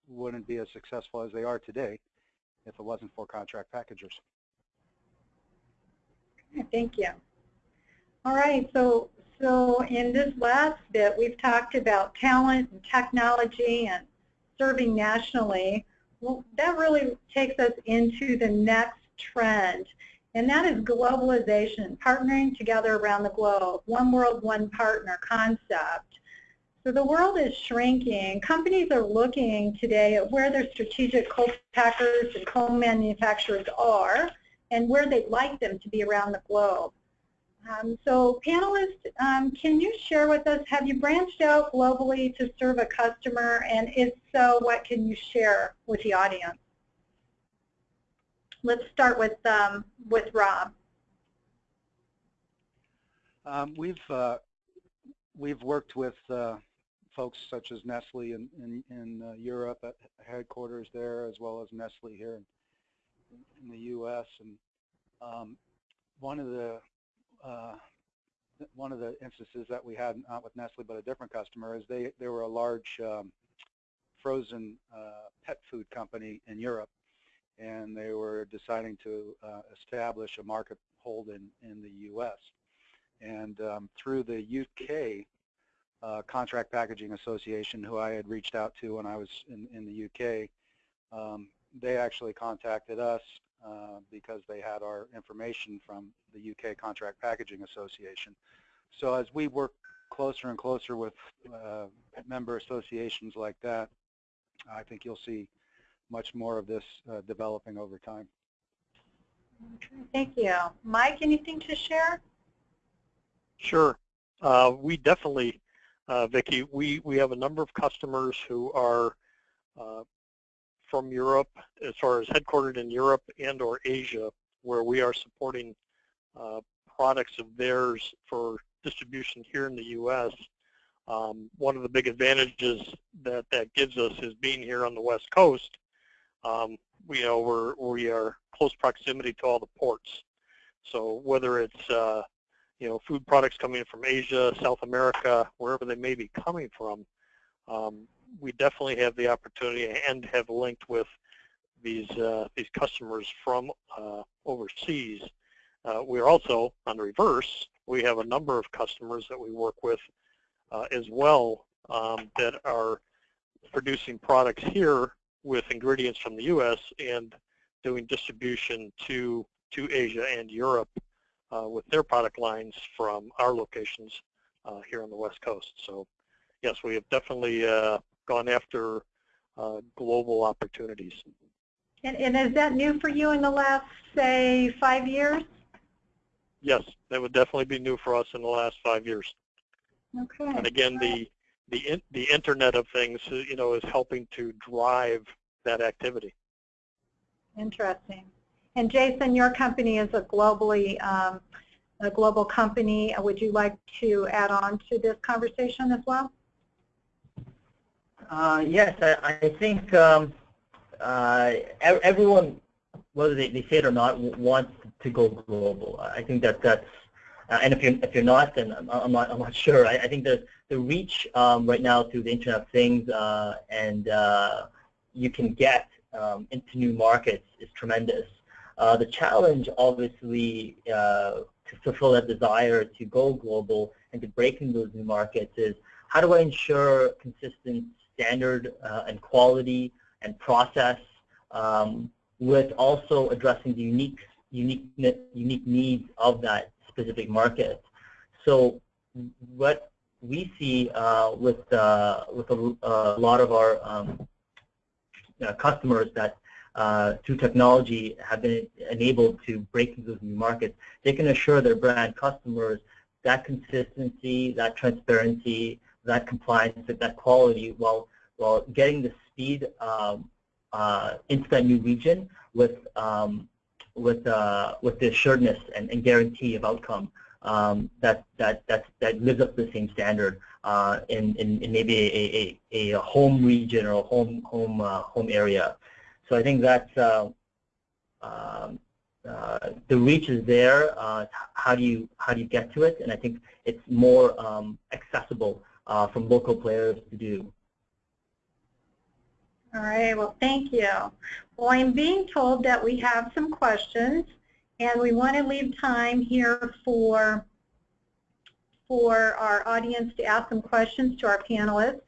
wouldn't be as successful as they are today if it wasn't for contract packagers. Thank you. All right, so so in this last bit, we've talked about talent and technology and serving nationally. Well, that really takes us into the next trend, and that is globalization, partnering together around the globe, one world, one partner concept. So the world is shrinking. Companies are looking today at where their strategic co-packers and co-manufacturers are and where they'd like them to be around the globe. Um, so panelists, um, can you share with us, have you branched out globally to serve a customer? And if so, what can you share with the audience? Let's start with um, with Rob. Um, we've uh, we've worked with uh, folks such as Nestle in in, in uh, Europe at headquarters there, as well as Nestle here in, in the U.S. And um, one of the uh, one of the instances that we had, not with Nestle, but a different customer, is they they were a large um, frozen uh, pet food company in Europe, and they were deciding to uh, establish a market hold in, in the U.S. And um, through the UK uh, Contract Packaging Association, who I had reached out to when I was in, in the UK, um, they actually contacted us uh, because they had our information from the UK Contract Packaging Association. So as we work closer and closer with uh, member associations like that, I think you'll see much more of this uh, developing over time. Thank you. Mike, anything to share? Sure. Uh, we definitely, uh, Vicki, we, we have a number of customers who are uh, from Europe, as far as headquartered in Europe and or Asia, where we are supporting uh, products of theirs for distribution here in the U.S. Um, one of the big advantages that that gives us is being here on the West Coast. Um, we you know we're we are close proximity to all the ports. So whether it's uh, you know food products coming from Asia, South America, wherever they may be coming from, um, we definitely have the opportunity and have linked with these uh, these customers from uh, overseas. Uh, we're also on the reverse. We have a number of customers that we work with uh, as well um, that are producing products here with ingredients from the U.S. and doing distribution to to Asia and Europe uh, with their product lines from our locations here on the West Coast. So yes, we have definitely uh, gone after uh, global opportunities. And, and is that new for you in the last, say, five years? Yes, that would definitely be new for us in the last five years. Okay. And again, the the in, the Internet of Things, uh, you know, is helping to drive that activity. Interesting. And Jason, your company is a globally um, a global company. Would you like to add on to this conversation as well? Uh, yes, I, I think um, uh, everyone, whether they, they say it or not, wants to go global. I think that that's, uh, and if you're if you're not, then I'm, not I'm not sure. I, I think the the reach um, right now through the Internet of Things uh, and uh, you can get um, into new markets is tremendous. Uh, the challenge, obviously, to fulfill that desire to go global and to break into those new markets is how do I ensure consistent standard uh, and quality and process um, with also addressing the unique, unique, unique needs of that specific market. So what we see uh, with, uh, with a, a, lot of our um, uh, customers that uh, through technology have been enabled to break into those new markets, they can assure their brand customers that consistency, that transparency, that compliance, that that quality while, while getting the speed um, uh, into that new region with, um, with, uh, with the assuredness and, and guarantee of outcome um, that, that, that, that lives up to the same standard uh, in, in, in, maybe a, a, a, home region or a home, home, uh, home area. So I think that's uh, um, uh, the reach is there. Uh, how do you how do you get to it? And I think it's more um, accessible uh, from local players to do. All right. Well, thank you. Well, I'm being told that we have some questions, and we want to leave time here for for our audience to ask some questions to our panelists.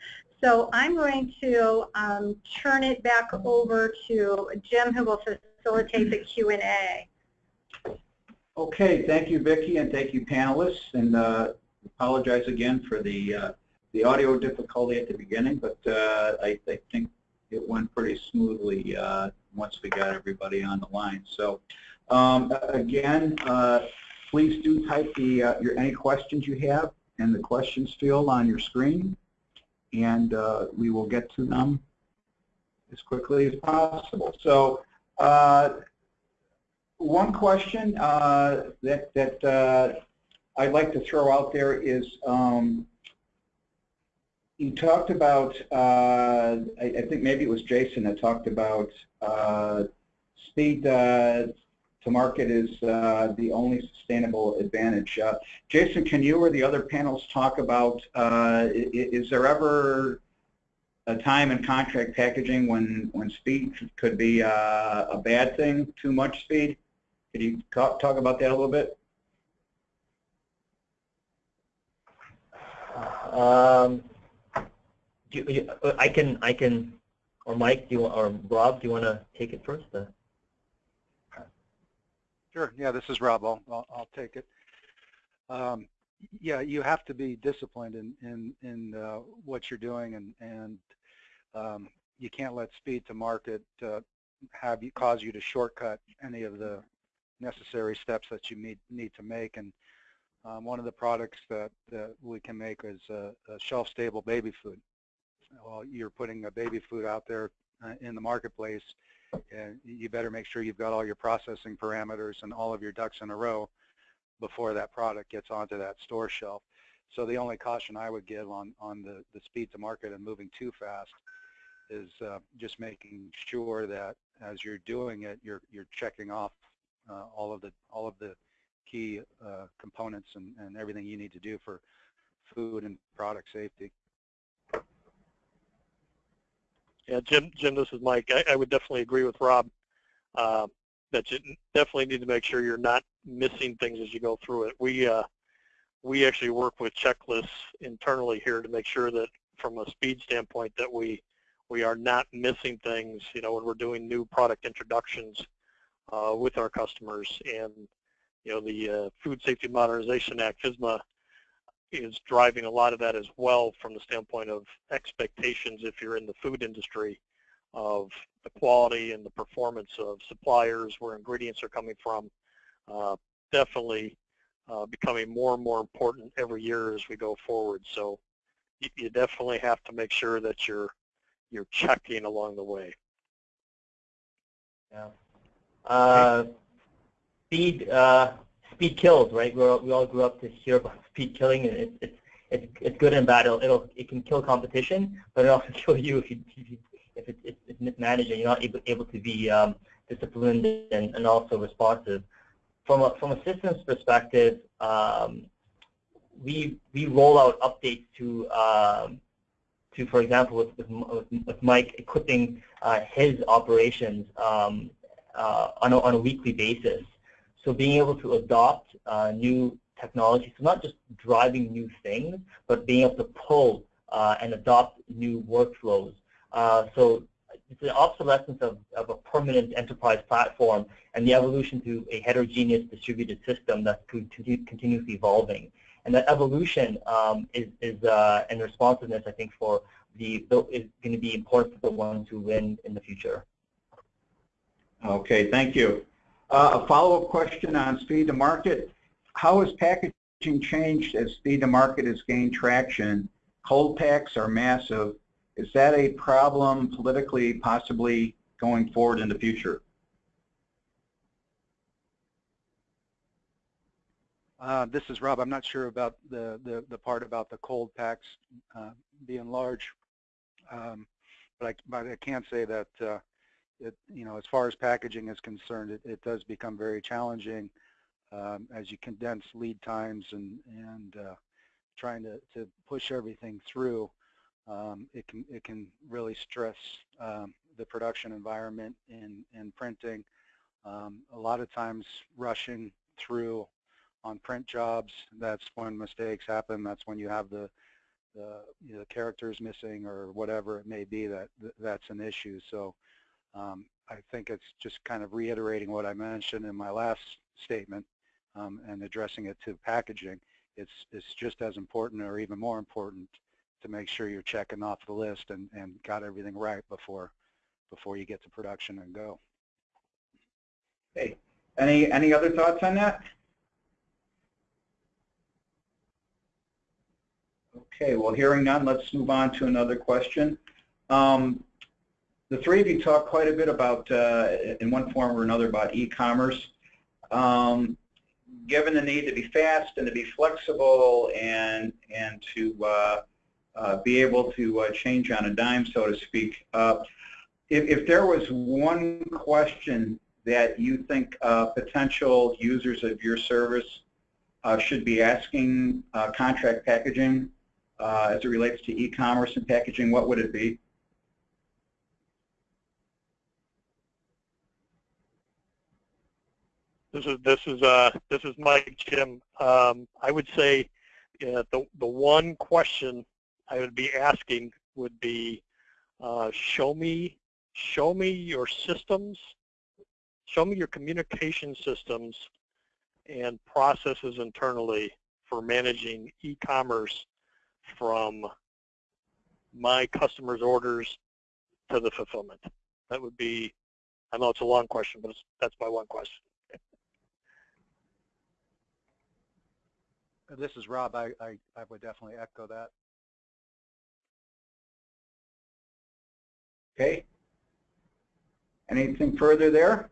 So I'm going to um, turn it back over to Jim who will facilitate the Q&A. Okay, thank you Vicki and thank you panelists and uh, apologize again for the uh, the audio difficulty at the beginning but uh, I, I, think it went pretty smoothly uh, once we got everybody on the line. So um, again, uh, please do type the uh, your any questions you have in the questions field on your screen and uh, we will get to them as quickly as possible. So uh, one question that, that I'd like to throw out there is um, you talked about, uh, I, I, think maybe it was Jason that talked about uh, speed to market is uh, the only sustainable advantage. Uh, Jason, can you or the other panels talk about, uh, is there ever a time in contract packaging when, when speed could be uh, a bad thing, too much speed? Could you talk, talk about that a little bit? Um, you, you, I can, I can, or Mike, do you, or Rob, do you want to take it first? Sure. Yeah, this is Rob. I'll, I'll, I'll take it. Um, yeah, you have to be disciplined in in in uh, what you're doing, and and um, you can't let speed to market uh, have you cause you to shortcut any of the necessary steps that you need need to make. And um, one of the products that that we can make is a, a shelf-stable baby food. Well, you're putting a baby food out there uh, in the marketplace, and you better make sure you've got all your processing parameters and all of your ducks in a row before that product gets onto that store shelf. So the only caution I would give on, on the, the speed to market and moving too fast is uh, just making sure that as you're doing it, you're, you're checking off uh, all of the all of the key uh, components and, and everything you need to do for food and product safety. Yeah, Jim, Jim, this is Mike. I, I would definitely agree with Rob uh, that you definitely need to make sure you're not missing things as you go through it. We uh, we actually work with checklists internally here to make sure that from a speed standpoint that we we are not missing things, you know, when we're doing new product introductions uh, with our customers. And, you know, the uh, Food Safety Modernization Act, FSMA, is driving a lot of that as well from the standpoint of expectations if you're in the food industry of the quality and the performance of suppliers, where ingredients are coming from. Uh, definitely uh, becoming more and more important every year as we go forward. So you, you definitely have to make sure that you're you're checking along the way. Yeah. Uh, speed uh, speed kills, right? We're, we all grew up to hear about speed killing, and it's it's it's, it's good and bad. It'll, it'll it can kill competition, but it also kill you if you if, you, if it's, it's mismanaged and you're not able able to be um, disciplined and, and also responsive. From a from a systems perspective, um, we we roll out updates to um, to, for example, with, with, with Mike equipping uh, his operations um, uh, on, a, on a weekly basis. So being able to adopt uh, new technology, so not just driving new things, but being able to pull uh, and adopt new workflows. Uh, so it's the obsolescence of, of a permanent enterprise platform and the evolution to a heterogeneous distributed system that's continuously evolving. And that evolution um, is, is uh, and responsiveness, I think, for the is going to be important for the ones who win in the future. Okay, thank you. Uh, a follow-up question on speed to market. How has packaging changed as speed to market has gained traction? Cold packs are massive. Is that a problem politically, possibly going forward in the future? Uh, this is Rob. I'm not sure about the, the, the part about the cold packs uh, being large, um, but, I, but I can say that uh, it, you know, as far as packaging is concerned, it, it does become very challenging um, as you condense lead times and, and uh, trying to, to push everything through. Um, it can it can really stress um, the production environment in in printing. Um, a lot of times, rushing through on print jobs, that's when mistakes happen. That's when you have the the you know, characters missing or whatever it may be that that's an issue. So um, I think it's just kind of reiterating what I mentioned in my last statement um, and addressing it to packaging. It's it's just as important or even more important to make sure you're checking off the list and, and got everything right before before you get to production and go. Okay. Any any other thoughts on that? Okay, well, hearing none, let's move on to another question. Um, the three of you talked quite a bit about, uh, in one form or another, about e-commerce. Um, given the need to be fast and to be flexible and and to uh, uh, be able to uh, change on a dime, so to speak, uh, if, if there was one question that you think uh, potential users of your service should be asking contract packaging as it relates to e-commerce and packaging, what would it be? This is this is uh this is Mike Jim. Um, I would say the the one question I would be asking would be uh, show me show me your systems, show me your communication systems and processes internally for managing e-commerce from my customers' orders to the fulfillment. That would be, I know it's a long question, but that's my one question. This is Rob. I, I, I would definitely echo that. Okay. Anything further there?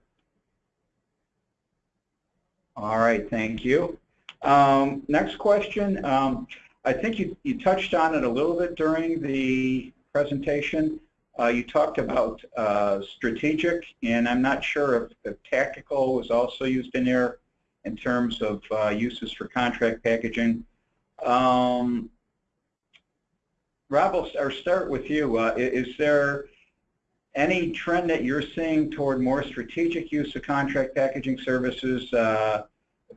All right, thank you. Um, next question. Um, I think you, you touched on it a little bit during the presentation. Uh, you talked about uh, strategic, and I'm not sure if, if tactical was also used in there in terms of uh, uses for contract packaging. Um, Rob, I'll start with you. Uh, is there any trend that you're seeing toward more strategic use of contract packaging services uh,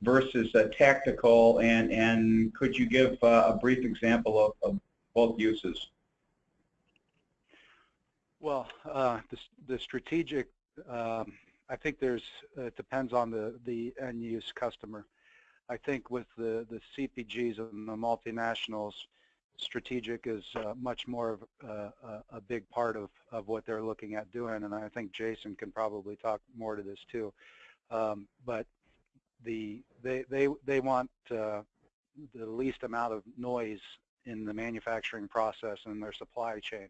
versus uh, tactical, and, and could you give uh, a brief example of, of both uses? Well, uh, the, the strategic, um, I think there's, it depends on the, the end use customer. I think with the, the CPGs and the multinationals, strategic is uh, much more of uh, a, a big part of, of what they're looking at doing, and I think Jason can probably talk more to this too. Um, but the, they, they, they want uh, the least amount of noise in the manufacturing process and their supply chain.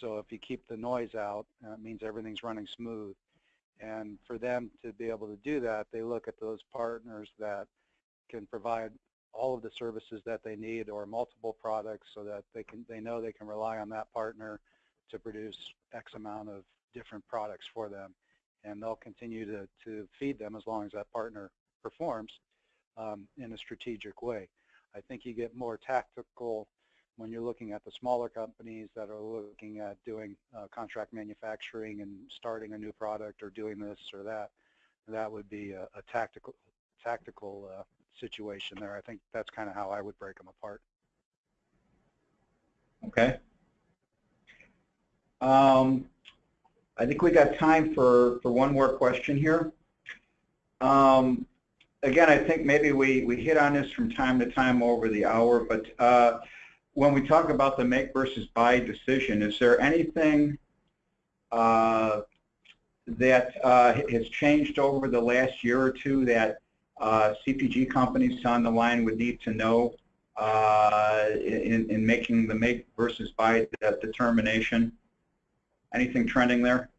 So if you keep the noise out, uh, it means everything's running smooth. And for them to be able to do that, they look at those partners that can provide all of the services that they need or multiple products so that they can they know they can rely on that partner to produce X amount of different products for them. And they'll continue to, to feed them as long as that partner performs um, in a strategic way. I think you get more tactical when you're looking at the smaller companies that are looking at doing uh, contract manufacturing and starting a new product or doing this or that, that would be a, a tactical tactical uh, situation there. I think that's kind of how I would break them apart. Okay. Um, I think we got time for, for one more question here. Um, again, I think maybe we, we hit on this from time to time over the hour, but uh, when we talk about the make versus buy decision, is there anything uh, that uh, has changed over the last year or two that uh, CPG companies on the line would need to know uh, in, in making the make versus buy that determination? Anything trending there?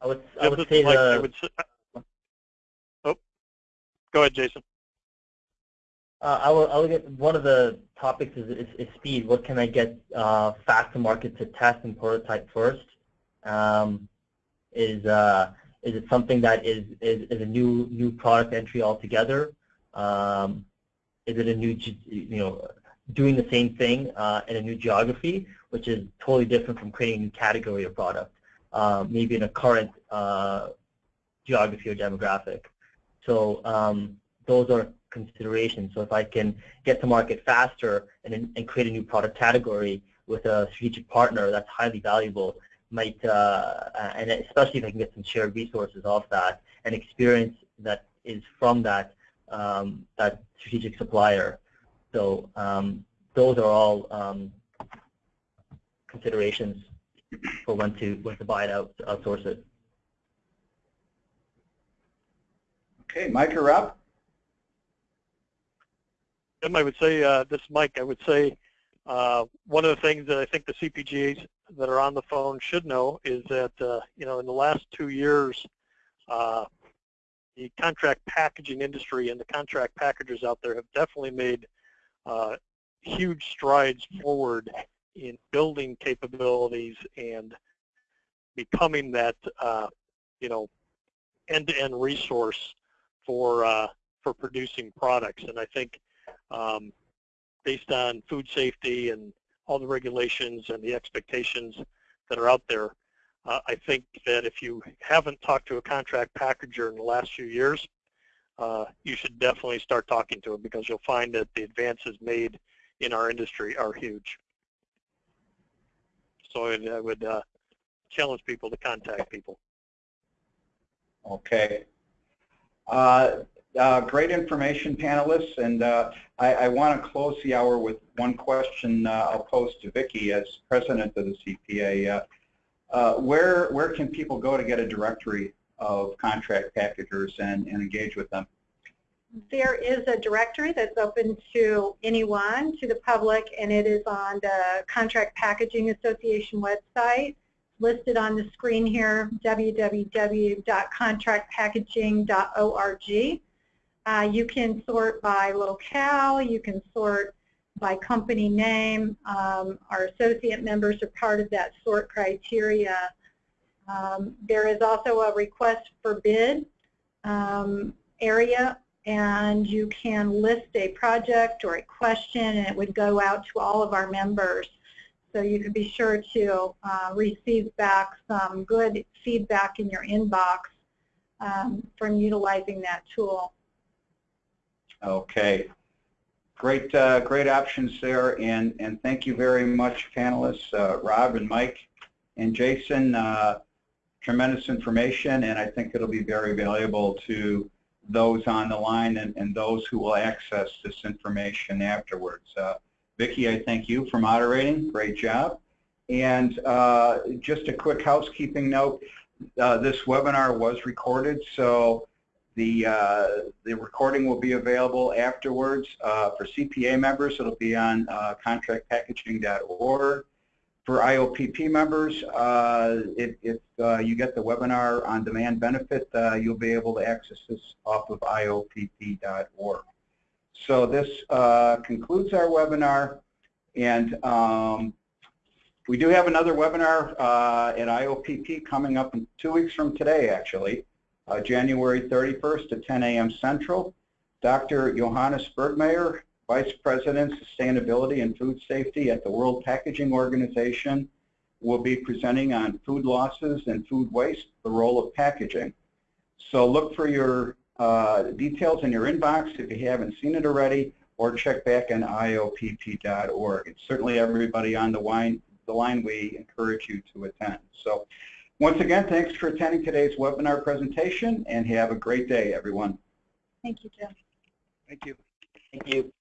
I would, I would say is the, would s- go ahead, Jason. Uh, I will, I will get, one of the topics is, is, is speed. What can I get uh, fast to market to test and prototype first? Um, is, uh, is it something that is, is, is a new, new product entry altogether? Um, is it a new, you know, doing the same thing uh, in a new geography, which is totally different from creating a new category of product, uh, maybe in a current uh, geography or demographic. So um, those are considerations. So if I can get to market faster and, and create a new product category with a strategic partner, that's highly valuable. Might uh, and especially if I can get some shared resources off that and experience that is from that um, that strategic supplier. So um, those are all um, considerations for when to when to buy it out, outsource it. Okay, Mike or Rob? Jim, I would say, uh, this is Mike, I would say uh, one of the things that I think the CPGs that are on the phone should know is that, uh, you know, in the last two years, uh, the contract packaging industry and the contract packagers out there have definitely made uh, huge strides forward in building capabilities and becoming that, uh, you know, end-to-end resource for uh, for producing products. And I think um, based on food safety and all the regulations and the expectations that are out there, uh, I think that if you haven't talked to a contract packager in the last few years, uh, you should definitely start talking to them because you'll find that the advances made in our industry are huge. So I would uh, challenge people to contact people. Okay. Uh, uh, Great information, panelists, and uh, I, I want to close the hour with one question I'll pose to Vicki as president of the CPA. Where, where can people go to get a directory of contract packagers and, and engage with them? There is a directory that's open to anyone, to the public, and it is on the Contract Packaging Association website, listed on the screen here, www.contractpackaging.org. Uh, you can sort by locale, you can sort by company name. Um, our associate members are part of that sort criteria. Um, there is also a request for bid um, area and you can list a project or a question and it would go out to all of our members. So you can be sure to uh, receive back some good feedback in your inbox um, from utilizing that tool. Okay. Great, uh, great options there, and, and thank you very much, panelists, uh, Rob and Mike and Jason. Uh, tremendous information, and I think it'll be very valuable to those on the line and, and those who will access this information afterwards. Uh, Vicki, I thank you for moderating. Great job. And uh, just a quick housekeeping note, uh, this webinar was recorded, so the, uh, the recording will be available afterwards. Uh, for CPA members, it'll be on uh, contractpackaging.org. For IOPP members, uh, if, if you get the webinar on demand benefit, you'll be able to access this off of IOPP.org. So this uh, concludes our webinar, and um, we do have another webinar uh, at IOPP coming up in two weeks from today, actually, uh, January 31st at 10 a.m. Central. Dr. Johannes Bergmair, Vice President, Sustainability and Food Safety at the World Packaging Organization, will be presenting on food losses and food waste, the role of packaging. So look for your uh, details in your inbox if you haven't seen it already, or check back on IOPP.org. And certainly everybody on the line, the line, we encourage you to attend. So once again, thanks for attending today's webinar presentation, and have a great day, everyone. Thank you, Jim. Thank you. Thank you.